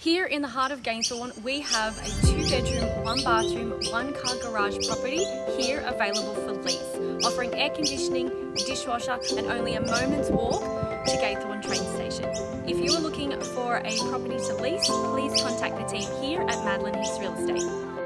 Here in the heart of Gaythorne, we have a two bedroom, one bathroom, one car garage property here available for lease, offering air conditioning, a dishwasher and only a moment's walk to Gaythorne train station. If you are looking for a property to lease, please contact the team here at Madeline Hicks Real Estate.